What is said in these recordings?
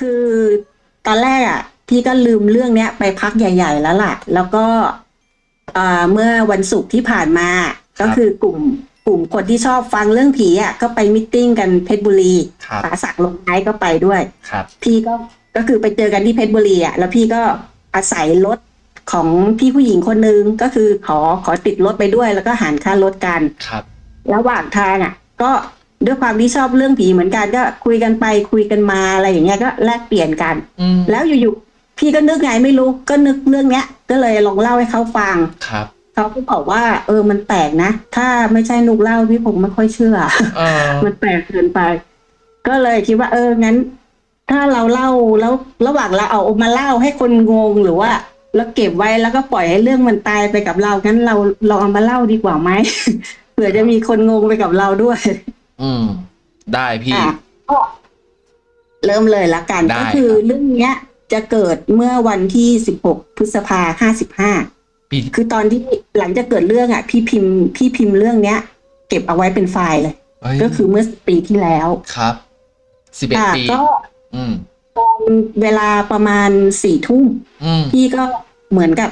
คือตอนแรกอะพี่ก็ลืมเรื่องเนี้ยไปพักใหญ่ ๆ แล้วล่ะ แล้วก็อ่าเมื่อวันศุกร์ที่ผ่านมา ก็คือกลุ่มกลุ่มคนที่ชอบฟังเรื่องผีอะก็ไปมิทติ้งกันเพชรบุรีครับป๋าศักดิ์ลงไม้ก็ไปด้วยครับพี่ก็ก็คือไปเจอกันที่เพชรบุรีอะแล้วพี่ก็อาศัยรถของพี่ผู้หญิงคนนึงก็คือขอขอติดรถไปด้วย แล้วก็หารค่ารถกันครับ ระหว่างทางอะ ก็ ด้วยความที่ชอบเรื่องผีเหมือนกันก็คุยกันไปคุยกันมาอะไรอย่างเงี้ยก็แลกเปลี่ยนกันอืมแล้วอยู่ๆพี่ก็นึกไงไม่รู้ก็นึกเรื่องเนี้ย ก็เลยลองเล่าให้เขาฟังครับเขาก็บอกว่า เออมันแปลกนะ ถ้าไม่ใช่นุกเล่าพี่ผมไม่ค่อยเชื่อเออมันแปลกเกินไป ก็เลยคิดว่า เอองั้น ถ้าเราเล่าแล้วระหว่างเราเอามาเล่าให้คนงงหรือว่าเราเก็บไว้แล้วก็ปล่อยให้เรื่องมันตายไปกับเรางั้นเราเราเอามาเล่าดีกว่าไหมเผื่อจะมีคนงงไปกับเราด้วย อืม ได้พี่ อะก็เริ่มเลยละกัน ได้ก็คือครับ เรื่องเนี้ย จะเกิดเมื่อวันที่สิบหกพฤษภาห้าสิบห้า พี่ คือตอนที่หลังจากเกิดเรื่องอะ พี่พิมพ์พี่พิมพ์เรื่องเนี้ย เก็บเอาไว้เป็นไฟล์เลยเฮ้ยก็คือเมื่อปีที่แล้วครับสิบเอ็ดอะปี ก็อืม เวลาประมาณสี่ทุ่ม อืม พี่ก็เหมือนกับ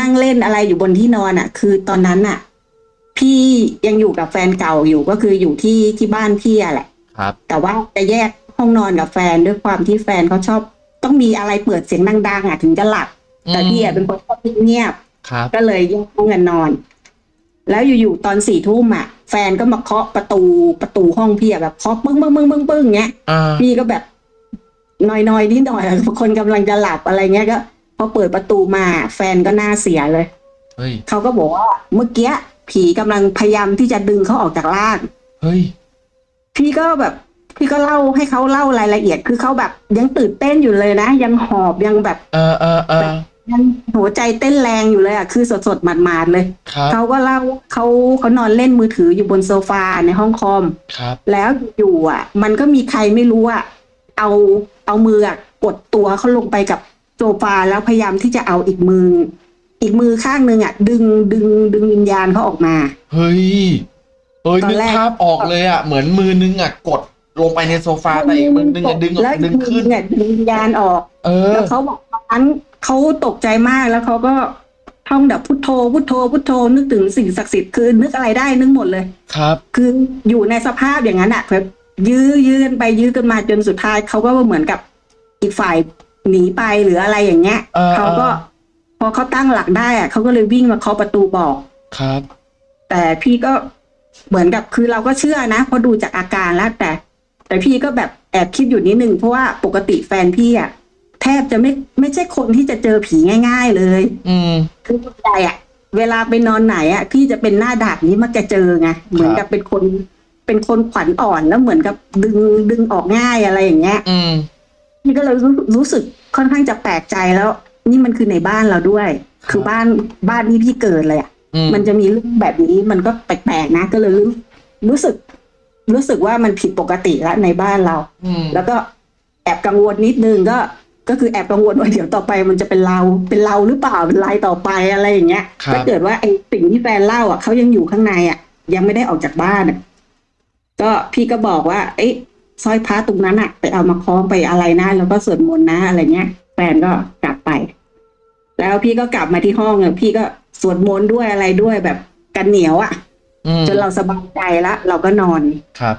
นั่งเล่นอะไรอยู่บนที่นอนอะ คือตอนนั้นอะ พี่ยังอยู่กับแฟนเก่าอยู่ก็คืออยู่ที่ที่บ้านพี่อะแหละ ครับ แต่ว่าจะแยกห้องนอนกับแฟนด้วยความที่แฟนเขาชอบ ต้องมีอะไรเปิดเสียงดังๆอะถึงจะหลับ แต่พี่อะเป็นคนชอบเงียบครับๆก็เลยแยกห้องกันนอน แล้วอยู่ๆตอนสี่ทุ่มอะ แฟนก็มาเคาะประตูประตูห้องพี่อะแบบเคาะปึ้งปึ้งปึ้งปึ้งปึ้งเงี้ยอ่าพี่ก็แบบนอยๆนิดหน่อยอะคนกำลังจะหลับอะไรเงี้ยก็พอเปิดประตูมา แฟนก็หน้าเสียเลย เฮ้ย เขาก็บอกว่าเมื่อกี้ ผีกำลังพยายามที่จะดึงเขาออกจากร่าง เฮ้ย พี่ก็แบบ พี่ก็เล่าให้เขาเล่ารายละเอียด คือเขาแบบยังตื่นเต้นอยู่เลยนะ ยังหอบยังแบบ เออเออเออยังหัวใจเต้นแรงอยู่เลยอะ คือสดๆหมาดๆเลยครับเขาก็เล่าเขาเขานอนเล่นมือถืออยู่บนโซฟาในห้องคอมครับ แล้วอยู่อะ มันก็มีใครไม่รู้อะ เอาเอามืออะกดตัวเขาลงไปกับโซฟาแล้วพยายามที่จะเอาอีกมือ อีกมือข้างหนึ่งอะ ดึงดึงดึงวิญญาณเขาออกมา เฮ้ยเอ้ยตอนนึกแรกภาพออกเลยอะ เหมือนมือนึงอะกดลงไปในโซฟาแต่อีกมือนึงอะดึงออกแล้วอีดึกงมืขึ้อนเนี่ยดึงวิญญาณออกเออแล้วเขาบอกตอนนั้นเขาตกใจมากแล้วเขาก็ท่องแบบพุทโธพุทโธพุทโธนึกถึงสิ่งศักดิ์สิทธิ์คือนึกอะไรได้นึกหมดเลย ครับ คืออยู่ในสภาพอย่างนั้นอะแบบยื้อยื้อกันไปยื้อกันมาจนสุดท้ายเขาก็เหมือนกับอีกฝ่ายหนีไปหรืออะไรอย่างเงี้ยเออเขาก็ พอเขาตั้งหลักได้อะเขาก็เลยวิ่งมาเคาะประตูบอกครับ แต่พี่ก็เหมือนกับคือเราก็เชื่อนะเพราะดูจากอาการแล้วแต่ แต่พี่ก็แบบแอบคิดอยู่นิดนึงเพราะว่าปกติแฟนพี่อะแทบจะไม่ไม่ใช่คนที่จะเจอผีง่าย ๆ เลย อืมคือส่วนใหญ่อะเวลาไปนอนไหนอะพี่จะเป็นหน้าดาบนี้มักจะเจอไงเหมือนกับเป็นคนเป็นคนขวัญอ่อนแล้วเหมือนกับดึงดึงออกง่ายอะไรอย่างเงี้ย อืมพี่ก็เลยรู้รู้สึกค่อนข้างจะแปลกใจแล้ว นี่มันคือในบ้านเราด้วย คือบ้านบ้านที่พี่เกิดเลยอะอืมมันจะมีเรื่องแบบนี้มันก็แปลกๆนะ ก็เลยรู้รู้สึก รู้สึกว่ามันผิดปกติแล้วในบ้านเราอืมแล้วก็แอบกังวลนิดนึงก็ก็คือแอบกังวลว่าเดี๋ยวต่อไปมันจะเป็นเราเป็นเราหรือเปล่าเป็นลายต่อไปอะไรอย่างเงี้ยครับถ้าเกิดว่าไอ้สิ่งที่แฟนเล่าอะเขายังอยู่ข้างในอะ ยังไม่ได้ออกจากบ้านอะก็พี่ก็บอกว่า เอ้ยสร้อยพระตรงนั้นอะ ไปเอามาคล้องไปอะไรนะแล้วก็สวดมนต์นะอะไรเงี้ย แฟนก็กลับไป แล้วพี่ก็กลับมาที่ห้องอะพี่ก็สวดมนต์ด้วยอะไรด้วยแบบกันเหนียวอะอืมจนเราสบายใจแล้วเราก็นอนครับ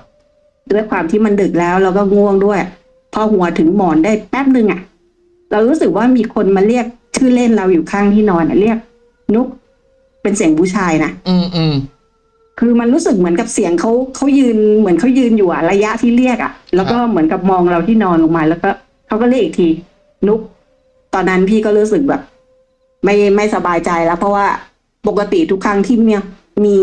ด้วยความที่มันดึกแล้วเราก็ง่วงด้วย พอหัวถึงหมอนได้แป๊บหนึ่งอะ เรารู้สึกว่ามีคนมาเรียกชื่อเล่นเราอยู่ข้างที่นอนอะเรียก นุกเป็นเสียงผู้ชายนะอืมอืมคือมันรู้สึกเหมือนกับเสียงเขาเขายืนเหมือนเขายืนอยู่อะระยะที่เรียกอะแล้วก็เหมือนกับมองเราที่นอนลงมา แล้วก็เขาก็เรียกอีกที นุก ตอนนั้นพี่ก็รู้สึกแบบ ไม่ไม่สบายใจแล้ว เพราะว่าปกติทุกครั้งที่เนี่ยมี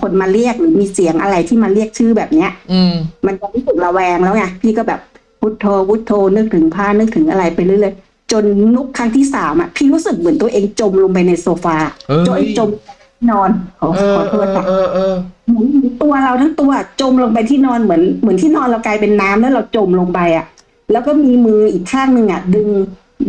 คนมาเรียกหรือมีเสียงอะไรที่มาเรียกชื่อแบบเนี้ย อืม มันจะรู้สึกระแวงแล้วไงพี่ก็แบบพุทโธพุทโธนึกถึงผ้านึกถึงอะไรไปเรื่อยๆจนนุกครั้งที่สามอะพี่รู้สึกเหมือนตัวเองจมลงไปในโซฟาเฮ้ย จนจมนอนขอเอขออโทเอษอค่ะ เออเออ หมุนตัวเราทั้งตัวจมลงไปที่นอนเหมือนเหมือนที่นอนเรากลายเป็นน้ำแล้วเราจมลงไปอะ แล้วก็มีมืออีกข้างหนึ่งอะ ดึง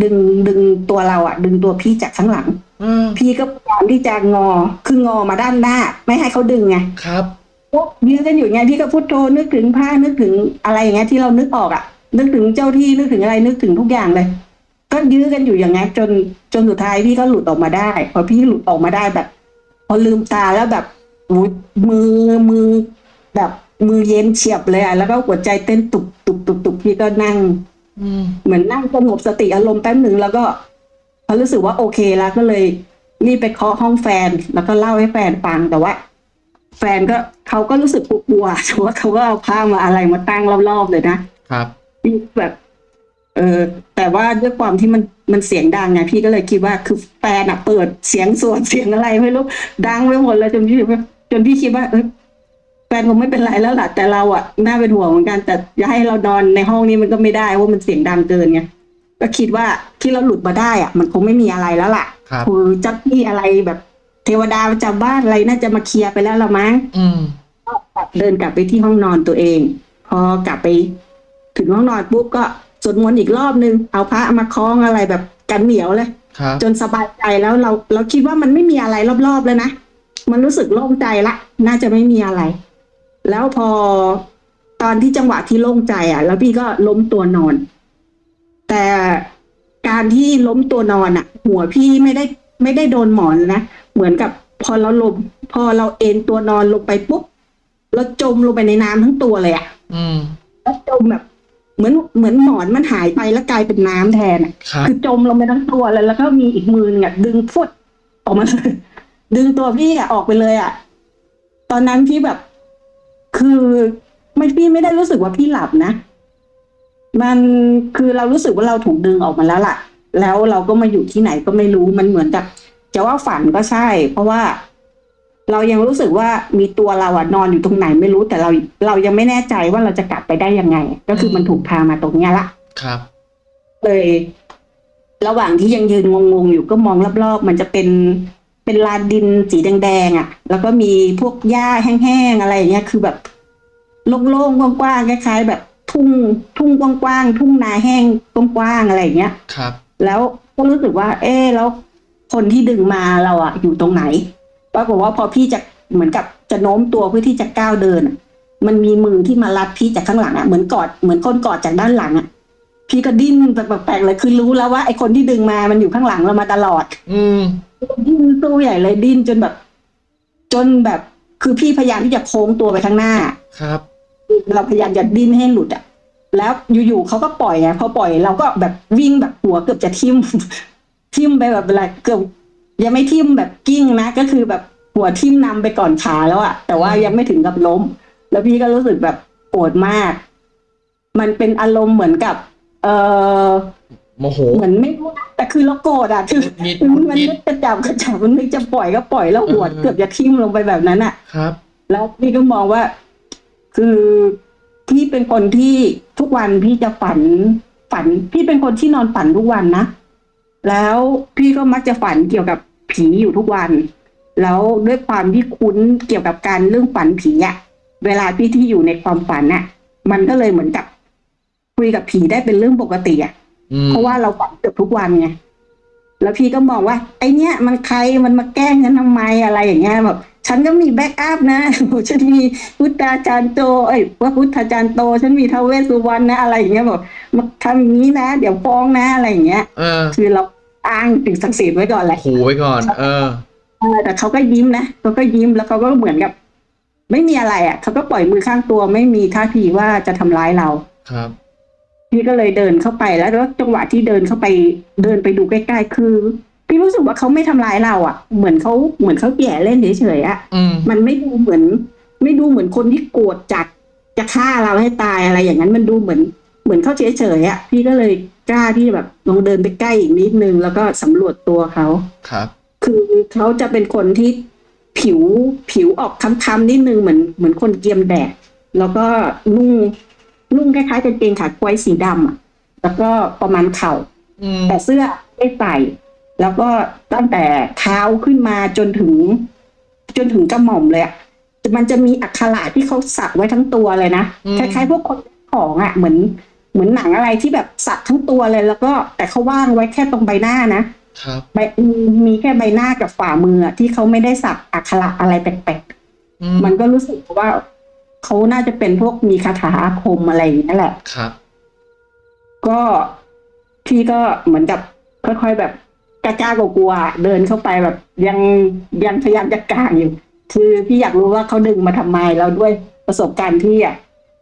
ดึงดึงตัวเราอะดึงตัวพี่จากข้างหลังอืมพี่ก็พยายามที่จะงอคืองอมาด้านหน้า ไม่ให้เขาดึงไงครับก็ยืนกันอยู่ไงพี่ก็พุทโธนึกถึงผ้านึกถึงอะไรอย่างเงี้ยที่เรานึกออกอะนึกถึงเจ้าที่นึกถึงอะไรนึกถึงทุกอย่างเลย ก็ยื้อกันอยู่อย่างนั้นจนจนสุดท้ายพี่ก็หลุดออกมาได้ พอพี่หลุดออกมาได้แบบ พอลืมตาแล้วแบบอุ๊ยมือมือแบบมือเย็นเฉียบเลยอะแล้วก็หัวใจเต้นตุบตุบตุบตุบพี่ก็นั่งอืม เหมือนนั่งสงบสติอารมณ์แป๊บหนึ่งแล้วก็พอรู้สึกว่าโอเคแล้วก็เลยรีบไปเคาะห้องแฟน แล้วก็เล่าให้แฟนฟังแต่ว่า แฟนก็เขาก็รู้สึกกลัวๆแต่ว่าเขาก็เอาผ้ามาอะไรมาตั้งรอบๆเลยนะครับพี่แบบ เออแต่ว่าด้วยความที่มันมันเสียงดังไงพี่ก็เลยคิดว่าคือแฟนอะเปิดเสียงสวดเสียงอะไรไม่รู้ดังไปหมดเลยจนพี่จนพี่คิดว่าเออ แฟนคงไม่เป็นไรแล้วล่ะแต่เราอะน่าเป็นห่วงเหมือนกัน แต่จะให้เรานอนในห้องนี้มันก็ไม่ได้ว่ามันเสียงดังเกินไงก็คิดว่าที่เราหลุดมาได้อะมันคงไม่มีอะไรแล้วล่ะครับคือเจ้าที่อะไรแบบ เทวดาประจำบ้านอะไรน่าจะมาเคลียร์ไปแล้วละมั้งอืมเดินกลับไปที่ห้องนอนตัวเอง พอกลับไป ถึงห้องนอนปุ๊บก็สวดมนต์อีกรอบนึงเอาพระมาคล้องอะไรแบบกันเหนียวเลย ครับ จนสบายใจแล้วเราเราคิดว่ามันไม่มีอะไรรอบๆแล้วนะมันรู้สึกโล่งใจละ น่าจะไม่มีอะไร แล้วพอตอนที่จังหวะที่โล่งใจอะ แล้วพี่ก็ล้มตัวนอน แต่การที่ล้มตัวนอนอะ หัวพี่ไม่ได้ไม่ได้โดนหมอนนะเหมือนกับพอเราลมพอเราเอนตัวนอนลงไปปุ๊บเราจมลงไปในน้ำทั้งตัวเลยอะ อืมแล้วจมแบบเหมือนเหมือนหมอนมันหายไปแล้วกลายเป็นน้ำแทนอะครับคือจมลงไปทั้งตัวเลยแล้วก็มีอีกมือหนึงอะดึงฟุดออกมาเลยดึงตัวพี่อะออกไปเลยอะตอนนั้นพี่แบบ คือไม่พี่ไม่ได้รู้สึกว่าพี่หลับนะ มันคือเรารู้สึกว่าเราถูกดึงออกมาแล้วล่ะ แล้วเราก็มาอยู่ที่ไหนก็ไม่รู้มันเหมือนกับจะว่าฝันก็ใช่ เพราะว่า เรายังรู้สึกว่ามีตัวเราอะนอนอยู่ตรงไหนไม่รู้ แต่เราเรายังไม่แน่ใจว่าเราจะกลับไปได้ยังไง ก็คือมันถูกพามาตรงเนี้ยละครับ เลย ระหว่างที่ยังยืนงงๆอยู่ก็มองรอบๆมันจะเป็น เป็นลานดินสีแดงๆอะ แล้วก็มีพวกหญ้าแห้งๆอะไรอย่างเงี้ยคือแบบโล่งๆกว้างๆคล้ายๆแบบทุ่งทุ่งกว้างๆทุ่งนาแห้งกว้างๆอะไรอย่างเงี้ยครับ แล้วก็รู้สึกว่า เอ๊ะแล้วคนที่ดึงมาเราอะอยู่ตรงไหนปรากฏว่าพอพี่จะเหมือนกับจะโน้มตัวเพื่อที่จะก้าวเดินอะมันมีมือที่มารัดพี่จากข้างหลังอะเหมือนกอดเหมือนคนกอดจากด้านหลังอะ พี่ก็ดิ้นแบบแปลกๆเลยคือรู้แล้วว่าไอ้คนที่ดึงมามันอยู่ข้างหลังเรามาตลอด อืมดิ้นตู้ใหญ่เลยดิ้นจนแบบ จนแบบ คือพี่พยายามที่จะโค้งตัวไปข้างหน้า ครับ เราพยายามจะดิ้นให้หลุดอะแล้วอยู่ๆเขาก็ปล่อยไงพอปล่อยเราก็แบบวิ่งแบบหัวเกือบจะทิ่มทิ่มไปแบบอะไรเกือบยังไม่ทิ่มแบบกิ้งนะ ก็คือแบบหัวทิ่มนำไปก่อนขาแล้วอะแต่ว่ายังไม่ถึงกับล้ม แล้วพี่ก็รู้สึกแบบโกรธมาก มันเป็นอารมณ์เหมือนกับ เออโมโห เหมือนไม่รู้นะแต่คือเราโกรธอะคือหงุดหงิดมันหงุดมันหงิด นึกจะจับก็จับมันนึกจะปล่อยก็ปล่อยแล้วหัวเออเกือบจะทิ่มลงไปแบบนั้นอะครับ แล้วพี่ก็มองว่า คือพี่เป็นคนที่ทุกวันพี่จะฝันฝัน พี่เป็นคนที่นอนฝันทุกวันนะ แล้วพี่ก็มักจะฝันเกี่ยวกับผีอยู่ทุกวัน แล้วด้วยความที่คุ้นเกี่ยวกับการเรื่องฝันผีอะเวลาพี่ที่อยู่ในความฝันน่ะมันก็เลยเหมือนกับ คุยกับผีได้เป็นเรื่องปกติอะอืมเพราะว่าเราฝันเกือบทุกวันไงแล้วพี่ก็มองว่า ไอเนี้ยมันใครมันมาแกล้งฉันทำไมอะไรอย่างเงี้ยแบบฉันก็มี backup นะฉันมีพุทธาจารย์โตเอ้ยว่าพุทธาจารย์โต ฉันมีทาวเวสสุวรรณนะอะไรอย่างเงี้ยบอกมาทำอย่างนี้นะ เดี๋ยวฟ้องนะอะไรอย่างเงี้ยเออคือเราอ้างถึงศักดิ์ศรีไว้ก่อนแหละขู่ไว้ก่อนเออเออแต่เขาก็ยิ้มนะเขาก็ยิ้มแล้วเขาก็เหมือนกับ ไม่มีอะไรอะเขาก็ปล่อยมือข้างตัวไม่มีท่าทีว่าจะทำร้ายเราครับ พี่ก็เลยเดินเข้าไปแล้วแล้วจังหวะที่เดินเข้าไปเดินไปดูใกล้ๆ คือ พี่รู้สึกว่าเขาไม่ทำร้ายเราอะ เหมือนเขาเหมือนเขาแย่เล่นเฉยๆอะอืมมันไม่ดูเหมือน ไม่ดูเหมือนคนที่โกรธจัดจะฆ่าเราให้ตายอะไรอย่างนั้นมันดูเหมือนเหมือนเขาเฉยๆอะพี่ก็เลยกล้าที่แบบลองเดินไปใกล้อีกนิดนึงแล้วก็สำรวจตัวเขาครับ คือเขาจะเป็นคนที่ผิวผิวออกค้ำๆนิดนึงเหมือนเหมือนคนเกรียมแดดแล้วก็นุ่ง นุ่งคล้ายๆกางเกงขาควายสีดำอะแล้วก็ประมาณเข่าอืมแต่เสื้อไม่ใส่แล้วก็ตั้งแต่เท้าขึ้นมาจนถึง จนถึงกระหม่อมเลยอะมันจะมีอักขระที่เขาสักไว้ทั้งตัวเลยนะอืมคล้ายๆพวกคนของอะเหมือน เหมือนหนังอะไรที่แบบสักทั้งตัวเลย แล้วก็แต่เขาว่างไว้แค่ตรงใบหน้านะครับใบมีแค่ใบหน้ากับฝ่ามืออะที่เขาไม่ได้สักอักขระอะไรแปลกอืๆมันก็รู้สึกว่า เขาน่าจะเป็นพวกมีคาถาอาคมอะไรอย่างนี้ยแหละ ครับ ก็พี่ก็เหมือนกับค่อยๆแบบกล้าๆกลัวๆเดินเข้าไปแบบยังยังพยายามจะกลางอยู่ คือพี่อยากรู้ว่าเขาดึงมาทำไมแล้วด้วยประสบการณ์ที่อะ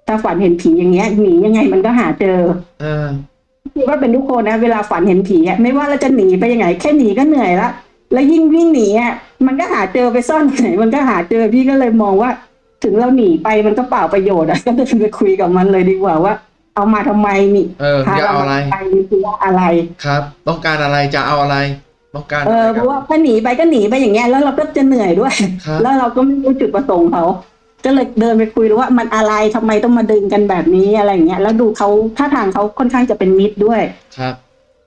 ถ้าฝันเห็นผีอย่างเงี้ยหนียังไงมันก็หาเจอ เออคิดว่าเป็นทุกคนนะ เวลาฝันเห็นผีอะไม่ว่าเราจะหนีไปยังไง แค่หนีก็เหนื่อยละแล้วยิ่งวิ่งหนีอะมันก็หาเจอไปซ่อนไหนมันก็หาเจอพี่ก็เลยมองว่า ถึงเราหนีไปมันก็เปล่าประโยชน์อะก็เลยไปคุยกับมันเลยดีกว่าว่า เอามาทำไมนี่เออพาจะเราเอาอะไรไปนี่คือว่าอะไรครับ ต้องการอะไรจะเอาอะไรต้องการเอออะไรเพกับราะว่าถ้าหนีไปก็หนีไปอย่างเงี้ยแล้วเราก็จะเหนื่อยด้วยครับแล้วเราก็ไม่รู้จุดประสงค์เขาก็เลยเดินไปคุยว่ามันอะไรทำไมต้องมาดึงกันแบบนี้อะไรอย่างเงี้ยแล้วดูเขาท่าทางเขาค่อนข้างจะเป็นมิตรด้วยครับ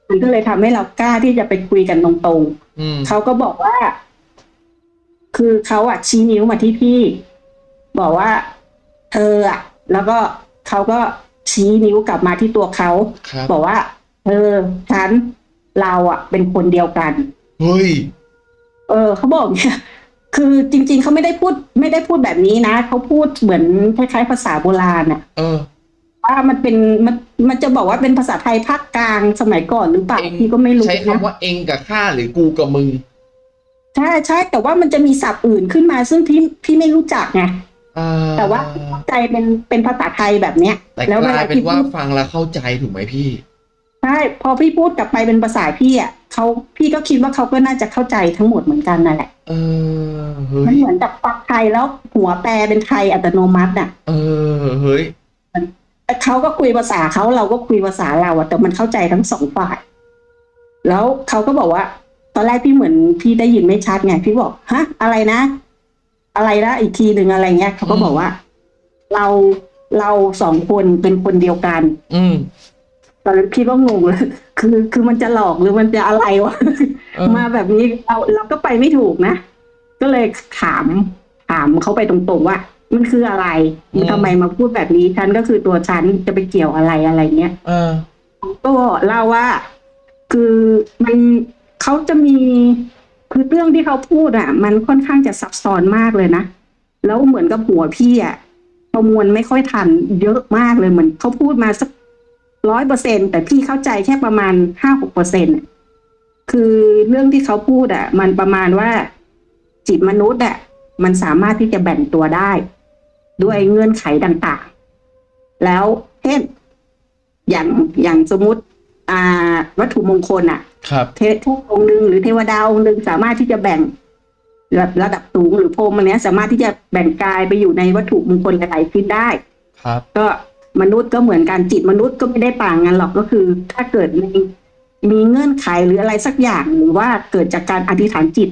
มันก็เลยทำให้เรากล้าที่จะไปคุยกันตรงๆอืมเขาก็บอกว่า คือเขาอะชี้นิ้วมาที่พี่ บอกว่าเธออะแล้วก็เขาก็ชี้นิ้วกลับมาที่ตัวเขาครับ บอกว่าเธอฉันเราอะเป็นคนเดียวกัน เฮ้ย เออเขาบอกเนี่ย คือจริง ๆเขาไม่ได้พูด ไม่ได้พูดแบบนี้นะเขาพูดเหมือนคล้ายๆภาษาโบราณอะเออ ว่ามันเป็นมันมันจะบอกว่าเป็นภาษาไทยภาคกลางสมัยก่อนหรือเปล่าเองพี่ก็ไม่รู้ใช้คำนะว่าเองกับข้าหรือกูกับมึง ใช่ใช่แต่ว่ามันจะมีศัพท์อื่นขึ้นมาซึ่งพี่พี่ไม่รู้จักไงอ่า แต่ว่าเข้าใจเป็นเป็นภาษาไทยแบบเนี้ยแต่แล้วกเวลาลายเป็นพี่ว่าพูดฟังแล้วเข้าใจถูกไหมพี่ใช่พอพี่พูดกลับไปเป็นภาษาพี่อะเขาพี่ก็คิดว่าเขาก็น่าจะเข้าใจทั้งหมดเหมือนกันนั่นแหละเออเฮ้มันยเหมือนกับฟังไทยแล้วหัวแปลเป็นไทยอัตโนมัติอะ เออเฮ้ยแต่เขาก็คุยภาษาเขาเราก็คุยภาษาเราอะแต่มันเข้าใจทั้งสองฝ่าย แล้วเขาก็บอกว่า ตอนแรกพี่เหมือนพี่ได้ยินไม่ชัดไงพี่บอกฮะอะไรนะ อะไรนะอีกทีหนึ่งอะไรเงี้ยเขาก็บอกว่า เราเราสองคนเป็นคนเดียวกัน อืมตอนนั้นพี่ก็งงเลยคือคือมันจะหลอกหรือมันจะอะไรวะเออมาแบบนี้เราเราก็ไปไม่ถูกนะก็เลยถามถามเขาไปตรงๆว่า มันคืออะไรมันทำไมมาพูดแบบนี้ฉันก็คือตัวฉันจะไปเกี่ยวอะไรอะไรเงี้ยเออก็เล่าว่า คือมันเขาจะมี คือเรื่องที่เขาพูดอะ มันค่อนข้างจะซับซ้อนมากเลยนะ แล้วเหมือนกับหัวพี่อะประมวลไม่ค่อยทันเยอะมากเลยเหมือนเขาพูดมาสักร้อยเปอร์เซ็นแต่พี่เข้าใจแค่ประมาณห้าหกเปอร์เซ็นคือเรื่องที่เขาพูดอะ มันประมาณว่าจิตมนุษย์อะมันสามารถที่จะแบ่งตัวได้ ด้วยเงื่อนไขต่างๆ แล้วเช่นอย่างอย่างสมมติอ่าวัตถุมงคลอะ ครับเทพองค์หนึ่งหรือเทวดาองค์หนึ่งสามารถที่จะแบ่งระระดับสูงหรือพรหมอันเนี้ย สามารถที่จะแบ่งกายไปอยู่ในวัตถุมงคลหลายๆชิ้นได้ ครับ ก็มนุษย์ก็เหมือนกันจิตมนุษย์ก็ไม่ได้ต่างกันหรอกก็คือ ถ้าเกิดมีมีเงื่อนไขหรืออะไรสักอย่างหรือว่าเกิดจากการอธิษฐานจิต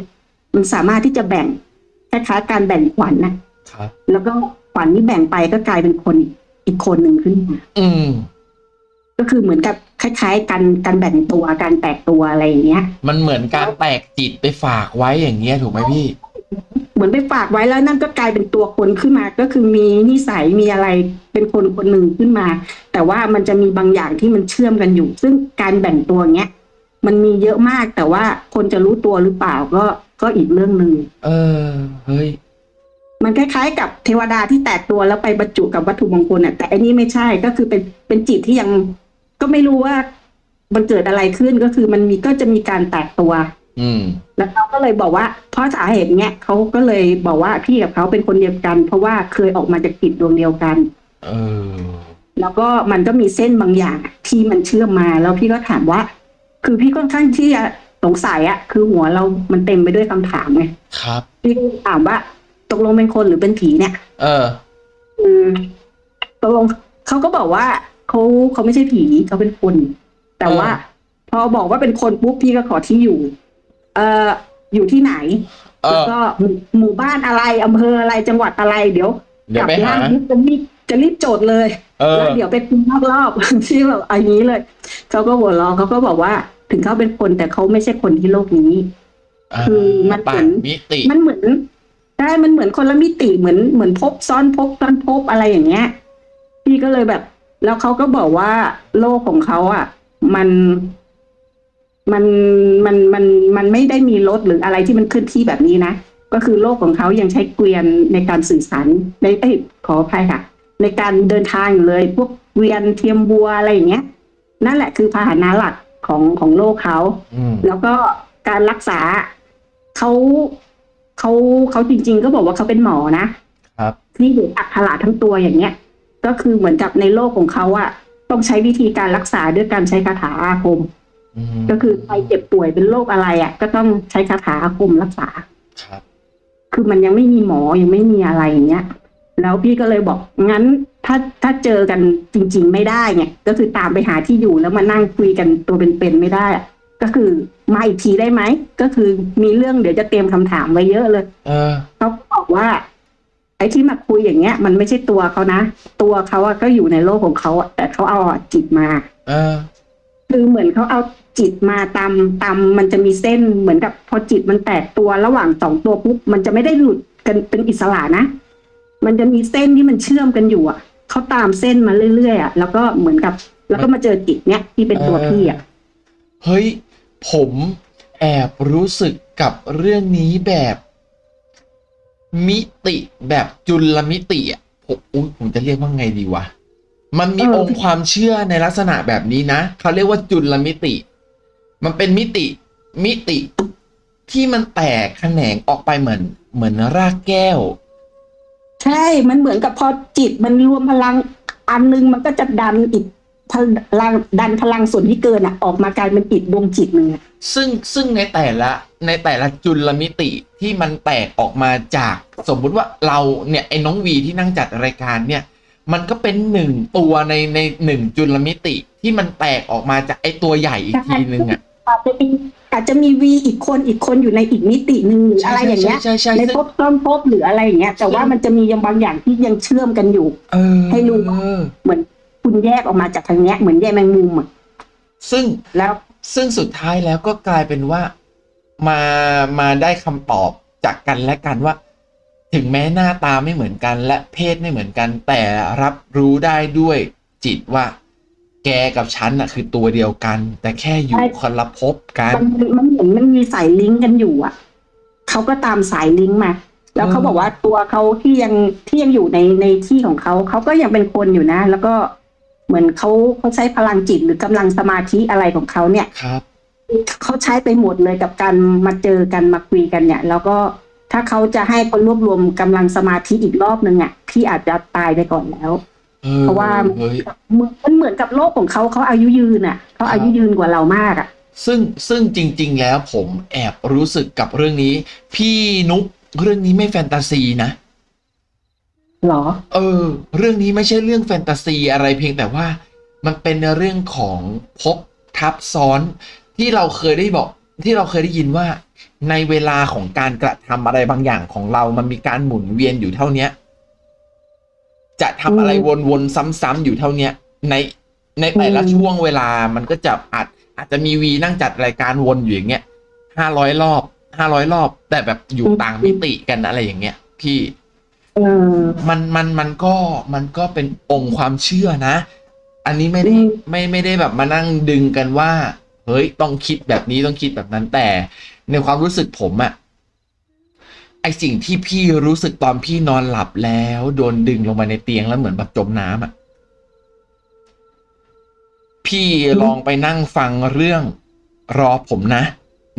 มันสามารถที่จะแบ่งคล้ายๆการแบ่งขวัญนะครับ แล้วก็ขวัญที่แบ่งไปก็กลายเป็นคนอีกคนหนึ่งขึ้นมาอืม ก็คือเหมือนกับคล้ายๆการการแบ่งตัวการแตกตัวอะไรอย่างเงี้ย มันเหมือนการแตกจิตไปฝากไว้อย่างเงี้ยถูกไหมพี่ เหมือนไปฝากไว้แล้วนั่นก็กลายเป็นตัวคนขึ้นมา ก็คือมีนิสัยมีอะไรเป็นคนคนหนึ่งขึ้นมา แต่ว่ามันจะมีบางอย่างที่มันเชื่อมกันอยู่ ซึ่งการแบ่งตัวเงี้ยมันมีเยอะมากแต่ว่าคนจะรู้ตัวหรือเปล่าก็ก็อีกเรื่องหนึ่งเออเฮ้ยมันคล้ายๆ กับเทวดาที่แตกตัวแล้วไปบรรจุกับวัตถุมงคลอะแต่อันนี้ไม่ใช่ก็คือเป็นเป็นจิตที่ยัง ก็ไม่รู้ว่ามันเกิดอะไรขึ้นก็คือมันมีก็จะมีการแตกตัว อืม แล้วเขาก็เลยบอกว่า เพราะสาเหตุเนี้ยเขาก็เลยบอกว่าพี่กับเขาเป็นคนเดียวกัน เพราะว่าเคยออกมาจากจิตดวงเดียวกัน เออ แล้วก็มันก็มีเส้นบางอย่างที่มันเชื่อมมา แล้วพี่ก็ถามว่า คือพี่ค่อนข้างที่จะสงสัยอะคือหัวเรามันเต็มไปด้วยคำถามไงครับ พี่ก็ถามว่า ตกลงเป็นคนหรือเป็นผีเนี่ย เออคือตกลงเขาก็บอกว่า เขาเขาไม่ใช่ผีเขาเป็นคน แต่ว่า พอบอกว่าเป็นคนปุ๊บพี่ก็ขอที่อยู่ เอ่ออยู่ที่ไหนเอแล้วอก็หมู่หมู่บ้านอะไรอำเภออะไรจังหวัดอะไรเดี๋ยวเดี๋ยวไปหาร่างปุ๊บจะรีบจะรีบโจทย์เลยเออแล้วเดี๋ยวไปคุยนอกรอบที่แบบอันนี้เลยเขาก็หัวเราะเขาก็บอกว่า ถึงเขาเป็นคนแต่เขาไม่ใช่คนที่โลกนี้คือมันเหมืต่าอนงมิติมันเหมือนใช่มันเหมือนคนละมิติเหมือนเหมือนพบซ้อนพบซ้อนพบอะไรอย่างเงี้ย พี่ก็เลยแบบ แล้วเขาก็บอกว่าโลกของเขาอะ มันมันมันมันมันไม่ได้มีรถหรืออะไรที่มันเคลื่อนที่แบบนี้นะก็คือโลกของเขายังใช้เกวียนในการสื่อสารในเอ้ยขออภัยค่ะ ในการเดินทางอยู่เลยพวกเกวียนเทียมบัวอะไรอย่างเงี้ย นั่นแหละคือพาหนะหลักของของโลกเขาอืมแล้วก็การรักษาเขาเขาเขาจริง ๆ ก็บอกว่าเขาเป็นหมอนะครับที่เห็นอักขระทั้งตัวอย่างเงี้ย ก็คือเหมือนกับในโลกของเขาอะต้องใช้วิธีการรักษาด้วยการใช้คาถาอาคมอืมก็คือใครเจ็บป่วยเป็นโรคอะไรอะก็ต้องใช้คาถาอาคมรักษาครับ คือมันยังไม่มีหมอยังไม่มีอะไรอย่างเงี้ย แล้วพี่ก็เลยบอกงั้นถ้าถ้าเจอกันจริง ๆ ไม่ได้เนี่ยก็คือตามไปหาที่อยู่แล้วมานั่งคุยกันตัวเป็นๆไม่ได้อะก็คือมาอีกทีได้ไหมก็คือมีเรื่องเดี๋ยวจะเตรียมคำถามไว้เยอะเลยเออเขาก็บอกว่า ไอ้ที่มาคุยอย่างเงี้ย มันไม่ใช่ตัวเขานะ ตัวเขาอะก็อยู่ในโลกของเขาอะแต่เขาเอาจิตมา เออ คือเหมือนเขาเอาจิตมาตามตามมันจะมีเส้นเหมือนกับพอจิตมันแตกตัวระหว่างสองตัวปุ๊บมันจะไม่ได้หลุดกันเป็นอิสระนะ มันจะมีเส้นที่มันเชื่อมกันอยู่อะเขาตามเส้นมาเรื่อยๆอะแล้วก็เหมือนกับ แล้วก็มาเจอจิตเนี้ยที่เป็นตัวพี่อะเฮ้ย ผมแอบรู้สึกกับเรื่องนี้แบบ มิติแบบจุลมิติอะผมอุ๊ยผมจะเรียกว่าไงดีวะ มันมีออองค์ความเชื่อในลักษณะแบบนี้นะเขาเรียกว่าจุลมิติ มันเป็นมิติมิติที่มันแตกแขนงออกไปเหมือน เหมือนรากแก้ว ใช่ มันเหมือนกับพอจิตมันรวมพลังอันนึงมันก็จะดันอีก พลังดันพลังส่วนที่เกินอะ ออกมากลายเป็นอีกดวงจิตหนึ่งอะซึ่งซึ่งในแต่ละในแต่ละจุลมิติที่มันแตกออกมาจากสมมุติว่าเราเนี่ยไอ้น้องวีที่นั่งจัดรายการเนี่ย มันก็เป็นหนึ่งตัวในในหนึ่งจุลมิติที่มันแตกออกมาจากไอ้ตัวใหญ่อีกทีนึงอะอาจจะมีอาจจะมีวีอีกคนอีกคนอยู่ในอีกมิติหนึ่งหรืออะไรอย่างเงี้ยใช่ใช่ในใช่ซึ่งภพต้นภพหรืออะไรอย่างเงี้ยแต่ว่ามันจะมียังบางอย่างที่ยังเชื่อมกันอยู่เออให้รู้เหมือน คุณแยกออกมาจากทางเนี้ยเหมือนแยกแมงมุมอะซึ่งแล้วซึ่งสุดท้ายแล้วก็กลายเป็นว่ามามาได้คำตอบจากกันและกันว่า ถึงแม้หน้าตาไม่เหมือนกัน และเพศไม่เหมือนกัน แต่รับรู้ได้ด้วยจิตว่า แกกับฉันน่ะ คือตัวเดียวกัน แต่แค่อยู่คนละภพกันมันมันเหมือนมันมีสายลิงก์กันอยู่อะเขาก็ตามสายลิงก์มาแล้วเขาอืมบอกว่าตัวเขาที่ยังที่ยังอยู่ในในที่ของเขาเขาก็ยังเป็นคนอยู่นะ แล้วก็ เหมือนเขาเขาใช้พลังจิตหรือกำลังสมาธิอะไรของเขาเนี่ยครับเขาใช้ไปหมดเลยกับการมาเจอกันมาคุยกันเนี่ย แล้วก็ถ้าเขาจะให้คนรวบรวมกำลังสมาธิอีกรอบหนึ่งอะพี่อาจจะตายไปก่อนแล้วออเพราะว่าเฮ้ยเหมือนมันเหมือนกับโลกของเขาเขาอายุยืนอะเขาอายุยืนกว่าเรามากอะ ซึ่งซึ่งจริง ๆ แล้วผมแอบรู้สึกกับเรื่องนี้ พี่นุกเรื่องนี้ไม่แฟนตาซีนะ หรอ เออ เรื่องนี้ไม่ใช่เรื่องแฟนตาซีอะไรเพียงแต่ว่ามันเป็นเรื่องของภพทับซ้อนที่เราเคยได้บอกที่เราเคยได้ยินว่า ในเวลาของการกระทำอะไรบางอย่างของเรา มันมีการหมุนเวียนอยู่เท่าเนี้ย จะทำอะไรวนๆซ้ำๆอยู่เท่าเนี้ย ในในแต่ละช่วงเวลามันก็จะอาจอาจจะมีวีนั่งจัดรายการวนอยู่อย่างเงี้ยห้าร้อยรอบห้าร้อยรอบ แต่แบบอยู่ต่างมิติกันอะไรอย่างเงี้ย พี่ มันมันมันก็มันก็เป็นองค์ความเชื่อนะ อันนี้ไม่ได้อืมไม่ไม่ได้แบบมานั่งดึงกันว่า เฮ้ยต้องคิดแบบนี้ต้องคิดแบบนั้นแต่ ในความรู้สึกผมอะไอสิ่งที่พี่รู้สึกตอนพี่นอนหลับแล้วโดนดึงลงมาในเตียงแล้วเหมือนแบบจมน้ำอะพี่ลองไปนั่งฟังเรื่องรอผมนะ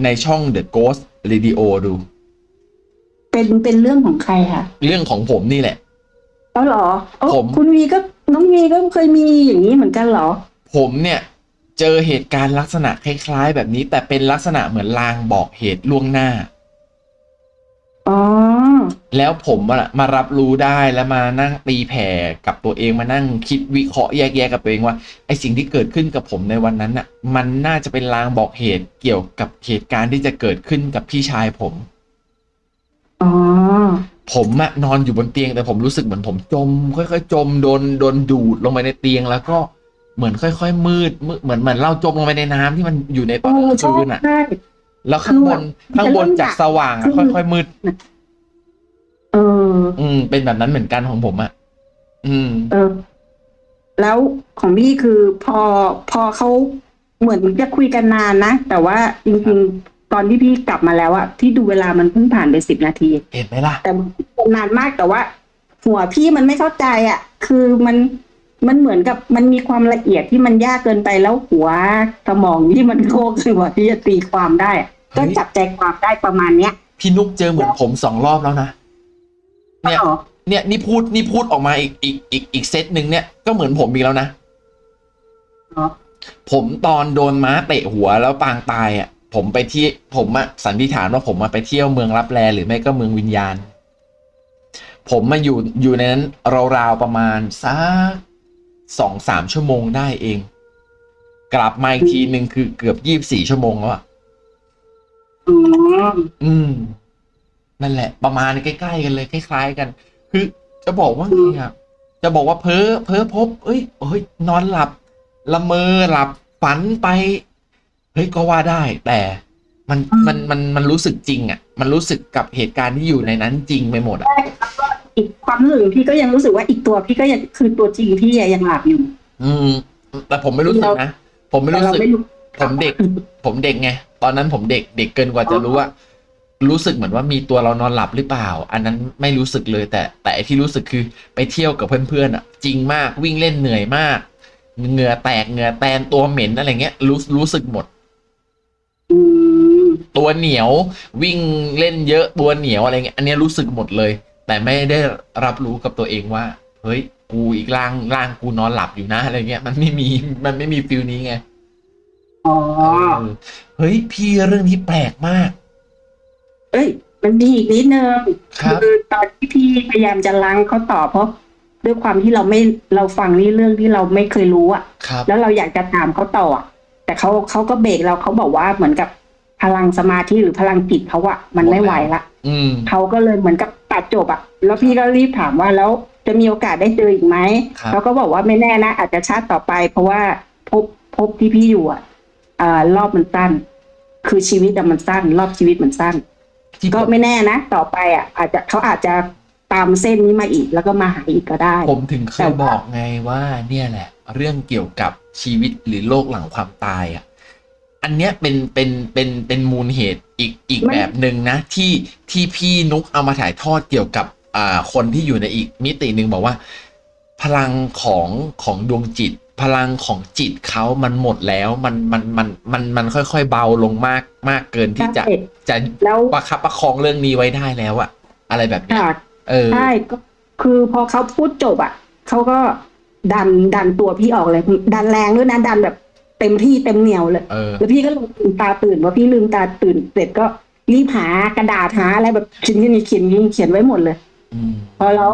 ในช่อง The Ghost Radio ดู เป็นเป็นเรื่องของใครคะเรื่องของผมนี่แหละเออเหรอเอ้าผมคุณวีก็น้องวีก็เคยมีอย่างนี้เหมือนกันเหรอ ผมเนี่ยเจอเหตุการณ์ลักษณะคล้ายๆ แบบนี้แต่เป็นลักษณะเหมือนลางบอกเหตุล่วงหน้าอ๋อแล้วผมอะมารับรู้ได้แล้วมานั่งตีแผ่กับตัวเองมานั่งคิดวิเคราะห์แยกแยะกับตัวเองว่าไอสิ่งที่เกิดขึ้นกับผมในวันนั้นน่ะ มันน่าจะเป็นลางบอกเหตุเกี่ยวกับเหตุการณ์ที่จะเกิดขึ้นกับพี่ชายผม อ๋อ ผมอะนอนอยู่บนเตียงแต่ผมรู้สึกเหมือนผมจม ค่อยๆจมโดนโดนดูดลงไปในเตียงแล้วก็เหมือนค่อยๆมืดมืดเหมือนเหมือนเราจมลงไปในน้ำที่มันอยู่ในตอนกลางใช่คืนอะใช่แล้วข้างบนคือแบบข้างบนจะเริ่มจากอยากสว่างอะคือค่อยๆมืด เออ อืม เป็นแบบนั้นเหมือนกันของผมอะอืม เออ แล้วของพี่คือพอพอเขาเหมือนจะคุยกันนานนะ แต่ว่าจริงๆ ตอนที่พี่กลับมาแล้วอะที่ดูเวลามันเพิ่งผ่านไปสิบนาที เห็นไหมล่ะ แต่มันนานมากแต่ว่า หัวพี่มันไม่เข้าใจอะคือมันมันเหมือนกับมันมีความละเอียดที่มันยากเกินไปแล้วหัวสมองที่มันโคกหัวที่จะตีความได้อะก็จับใจความได้ประมาณเนี้ยพี่นุกเจอเหมือนผมสองรอบแล้วนะเนี่ยอ๋อเนี่ยนี่พูดนี่พูดออกมาอีกอีกอีกอีกเซตหนึ่งเนี่ยก็เหมือนผมอีกแล้วนะอ๋อผมตอนโดนม้าเตะหัวแล้วปางตายอะ ผมไปที่ผมอะสันนิษฐานว่าผมมาไปเที่ยวเมืองรับแลหรือไม่ก็เมืองวิญญาณ ผมมาอยู่อยู่ในนั้นราวๆประมาณสักสองสามชั่วโมงได้เอง กลับมาอีกทีหนึ่งคือเกือบยี่บสี่ชั่วโมงแล้วอะอ๋ออืม นั่นแหละ ประมาณใกล้ๆกันเลยคล้ายๆกัน คือ จะบอกว่าไงครับจะบอกว่าเพ้อเพ้อพบ เอ้ยเอ้ย นอนหลับ ละเมอหลับฝันไป เฮ้ยก็ว่าได้แต่มันมันมันมันรู้สึกจริงอะ มันรู้สึกกับเหตุการณ์ที่อยู่ในนั้นจริงไปหมดอะใช่แล้วก็อีกความรู้สึกพี่ก็ยังรู้สึกว่าอีกตัวพี่ก็ยังคือตัวจริงพี่ยังหลับอยู่ อืม แต่ผมไม่รู้สึกนะผมไม่แต่รู้เราสึกไม่รู้ผมเด็ก ผมเด็กไงตอนนั้นผมเด็กเด็กเกินกว่าจะรู้ว่า รู้สึกเหมือนว่ามีตัวเรานอนหลับหรือเปล่า อันนั้นไม่รู้สึกเลย แต่แต่ไอ้ที่รู้สึกคือไปเที่ยวกับเพื่อนๆอะ จริงมากวิ่งเล่นเหนื่อยมากเหงื่อแตกเหงื่อแตนตัวเหม็นอะไรเงี้ยรู้รู้สึกหมดอืม ตัวเหนียววิ่งเล่นเยอะตัวเหนียวอะไรเงี้ยอันเนี้ยรู้สึกหมดเลย แต่ไม่ได้รับรู้กับตัวเองว่า เฮ้ย กูอีกร่างร่างกูนอนหลับอยู่นะอะไรเงี้ย มันไม่มีมันไม่มีฟิลนี้ไงอ๋อเออเฮ้ย พี่เรื่องนี้แปลกมาก เอ้ย มันมีอีกนิดนึงครับคือตอนที่พี่พยายามจะล้างเขาต่อเพราะด้วยความที่เราไม่เราฟังนี่เรื่องที่เราไม่เคยรู้อะครับแล้วเราอยากจะถามเขาต่ออะ แต่เขาเขาก็เบรกเราเขาบอกว่าเหมือนกับพลังสมาธิหรือพลังจิตเขาอะมันไม่ไหวละอืมเขาก็เลยเหมือนกับตัดจบอะแล้วพี่ก็รีบถามว่าแล้วจะมีโอกาสได้เจออีกไหมครับเขาก็บอกว่าไม่แน่นะอาจจะชาติต่อไป เพราะว่าพบพบที่พี่อยู่อะอ่ารอบมันสั้น คือชีวิตอะมันสั้น รอบชีวิตมันสั้นที่ก็ผมไม่แน่นะต่อไปอะ อาจจะเขาอาจจะตามเส้นนี้มาอีกแล้วก็มาหาอีกก็ได้ ผมถึงเคแต่ยว่าบอกไงว่าเนี่ยแหละ เรื่องเกี่ยวกับชีวิตหรือโลกหลังความตายอะอันเนี้ยเป็นเป็นเป็นเป็นมูลเหตุอีกอีกแบบหนึ่งนะ ที่ที่พี่นุกเอามาถ่ายทอดเกี่ยวกับอ่าคนที่อยู่ในอีกมิติหนึ่งบอกว่า พลังของของดวงจิต พลังของจิตเขามันหมดแล้วมันมันมันมันมันค่อย ๆ เบาลงมากมากเกินที่จะใช่จะแล้วประคับประคองเรื่องนี้ไว้ได้แล้วอะอะไรแบบเนี้ยค่ะเออใช่ก็คือพอเขาพูดจบอะเขาก็ ดันดันตัวพี่ออกเลย ดันแรงด้วยนะดันแบบเต็มที่เต็มเหนียวเลยเออ แล้วพี่ก็ลืมตาตื่นพอพี่ลืมตาตื่นเสร็จก็รีบหากระดาษหาอะไรแบบเขียนเขียนเขียนเขียนไว้หมดเลยอืมพอแล้ว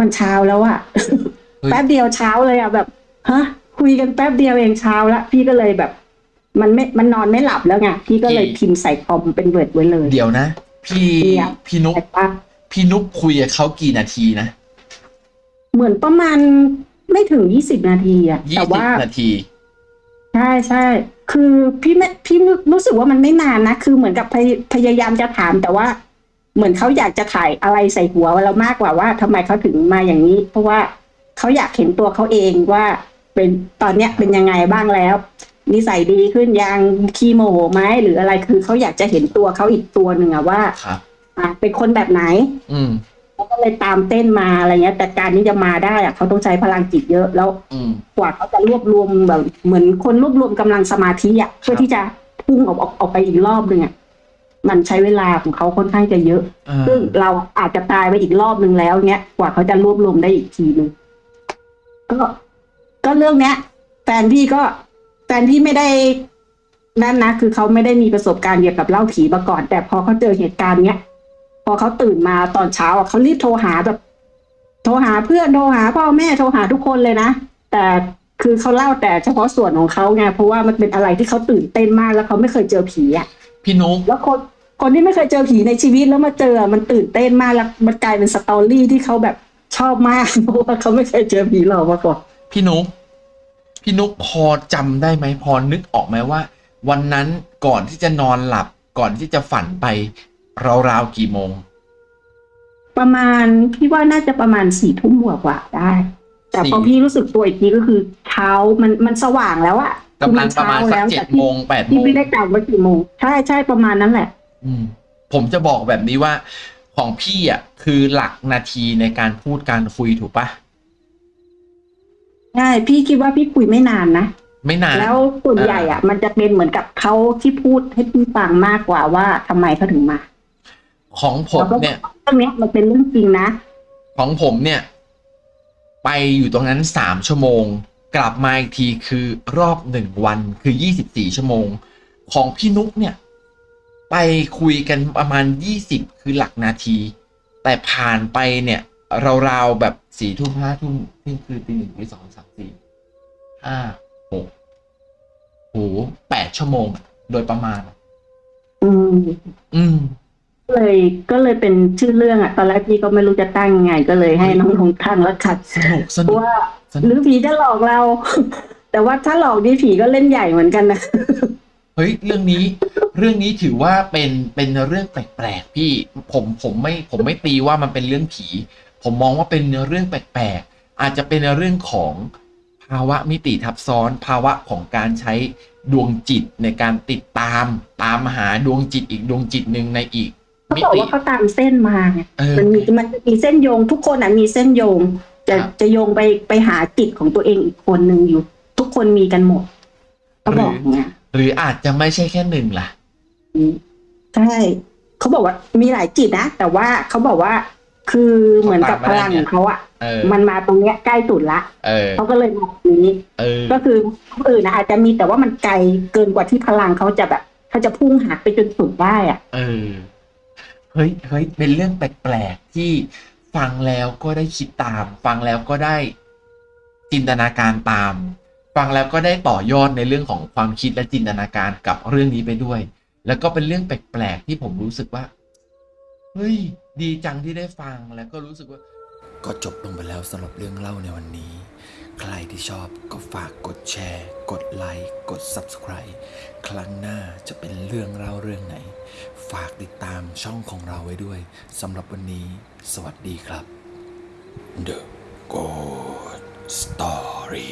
มันเช้าแล้วอะเฮ้ย แป๊บเดียวเช้าเลยอะแบบฮะคุยกันแป๊บเดียวเองเช้าละพี่ก็เลยแบบ มันไม่มันนอนไม่หลับแล้วไงพี่ก็เลยพิมพ์ใส่คอมเป็น Word ไว้เลย เดี๋ยวนะ พี่เดี๋ยว พี่นุกแต่ว่า พี่นุกคุยกับเขากี่นาทีนะ เหมือนประมาณ ไม่ถึงยี่สิบนาทีอะยี่แต่สิบว่านาที ใช่ใช่ คือพี่ไม่พี่รู้สึกว่ามันไม่นานนะ คือเหมือนกับพยพยายามจะถามแต่ว่า เหมือนเขาอยากจะถ่ายอะไรใส่หัวเรามากกว่าว่าทำไมเขาถึงมาอย่างนี้ เพราะว่าเขาอยากเห็นตัวเขาเองว่าเป็นตอนเนี้ยเป็นยังไงบ้างแล้ว นิสัยดีขึ้นยังขี้โมโหไหมหรืออะไรคือเขาอยากจะเห็นตัวเขาอีกตัวหนึ่งอะว่าครับ อะเป็นคนแบบไหน อืมเขา ก็เลยตามเต้นมาอะไรเงี้ย แต่การที่จะมาได้อะเขาต้องใช้พลังจิตเยอะแล้วอืม กว่าเขาจะรวบรวมแบบ เหมือนคนรวบรวมกำลังสมาธิอะเพื่อที่จะพุ่งออกออกออกไปอีกรอบหนึ่งอะมันใช้เวลาของเขาค่อนข้างจะเยอะ อ่าซึ่งเราอาจจะตายไปอีกรอบหนึ่งแล้วเนี้ยกว่าเขาจะรวบรวมได้อีกทีหนึ่งก็ก็เรื่องเนี้ยแฟนพี่ก็แฟนพี่ไม่ได้นั่นนะคือเขาไม่ได้มีประสบการณ์เกี่ยวกับเล่าผีมาก่อน แต่พอเขาเจอเหตุการณ์เนี้ย พอเขาตื่นมาตอนเช้าอะเขารีบโทรหาแบบ โทรหาเพื่อนโทรหาพ่อแม่โทรหาทุกคนเลยนะ แต่คือเขาเล่าแต่เฉพาะส่วนของเขาไงเพราะว่ามันเป็นอะไรที่เขาตื่นเต้นมากแล้วเขาไม่เคยเจอผีอะพี่นุกแล้วคนคนที่ไม่เคยเจอผีในชีวิตแล้วมาเจอมันตื่นเต้นมากแล้วมันกลายเป็นสตอรี่ที่เขาแบบชอบมากเพราะว่าเขาไม่เคยเจอผีหลอกมาก่อนพี่นุกพี่นุกพอจำได้ไหมพอนึกออกไหมว่า วันนั้นก่อนที่จะนอนหลับก่อนที่จะฝันไป ราวๆกี่โมง ประมาณพี่ว่าน่าจะประมาณสี่ทุ่มกว่ากว่าๆได้ แต่พอสี่พี่รู้สึกตัวอีกทีก็คือเช้ามันมันสว่างแล้วอะคืกำลังประมาณสักแล้วเจ็แต่ดพี่โมงแปดโมพี่งไม่ได้กลับว่ากี่โมงใช่ใช่ประมาณนั้นแหละ อืม ผมจะบอกแบบนี้ว่าของพี่อะคือหลักนาทีในการพูดการคุยถูกปะใใช่พี่คิดว่าพี่คุยไม่นานนะไม่นานแล้วส่วนใหญ่อะ มันจะเป็นเหมือนกับเขาที่พูดให้พี่ฟังมากกว่าว่าทำไมเขาถึงมา ของผมแล้วก็เนี่ยเรื่องเนี้ยมันเป็นเรื่องจริงนะ ของผมเนี่ย ไปอยู่ตรงนั้นสามชั่วโมง กลับมาอีกทีคือรอบหนึ่งวันคือยี่สิบสี่ชั่วโมง ของพี่นุกเนี่ย ไปคุยกันประมาณยี่สิบคือหลักนาที แต่ผ่านไปเนี่ยราวๆแบบสี่ทุ่มห้าทุ่มเที่ยงคืนตีหนึ่งตีสองสามสี่ห้าหกโหแปดชั่วโมงอะโดยประมาณ อืม อืม เลยก็เลยเป็นชื่อเรื่องอะ ตอนแรกพี่ก็ไม่รู้จะตั้งยังไง ก็เลยให้น้องลงตั้งแล้วคัดสนุกสนุกว่าสนุหรืกอผีจะหลอกเรา แต่ว่าถ้าหลอกนี่ผีก็เล่นใหญ่เหมือนกันนะเฮ้ยเรื่องนี้ เรื่องนี้ถือว่าเป็นเป็นเรื่องแปลกๆพี่ผมผมไม่ผมไม่ตีว่ามันเป็นเรื่องผี ผมมองว่าเป็นเรื่องแปลกๆอาจจะเป็นเรื่องของภาวะมิติทับซ้อน ภาวะของการใช้ดวงจิตในการติดตามตามหาดวงจิตอีกดวงจิตหนึ่งในอีก เขามิบอกติว่าเขาตามเส้นมาไงเออมันมีมันมีเส้นโยง ทุกคนอะมีเส้นโยง จะครับจะโยงไปไปหาจิตของตัวเองอีกคนหนึ่งอยู่ ทุกคนมีกันหมดเขาบอกเนี่ยหรืออาจจะไม่ใช่แค่หนึ่งล่ะใช่เขาบอกว่ามีหลายจิตนะแต่ว่าเขาบอกว่าคือเหมือนกับพลังของเขาอะเออมันมาตรงเนี้ยใกล้สุดละเออเขาก็เลยมาตรงนี้เออก็คือคนอื่นนะอาจจะมีแต่ว่ามันไกลเกินกว่าที่พลังเขาจะแบบเขาจะพุ่งหาไปจนสุดได้อะ เฮ้ยเฮ้ยเป็นเรื่องแปลกๆที่ฟังแล้วก็ได้คิดตาม ฟังแล้วก็ได้จินตนาการตาม ฟังแล้วก็ได้ต่อยอดในเรื่องของความคิดและจินตนาการกับเรื่องนี้ไปด้วย แล้วก็เป็นเรื่องแปลกๆที่ผมรู้สึกว่าเฮ้ยดีจังที่ได้ฟังแล้วก็รู้สึกว่า ก็จบลงไปแล้วสำหรับเรื่องเล่าในวันนี้ ใครที่ชอบก็ฝากกดแชร์ กดไลค์กด Subscribe ครั้งหน้าจะเป็นเรื่องเล่าเรื่องไหน ฝากติดตามช่องของเราไว้ด้วยสำหรับวันนี้ สวัสดีครับ The Good Story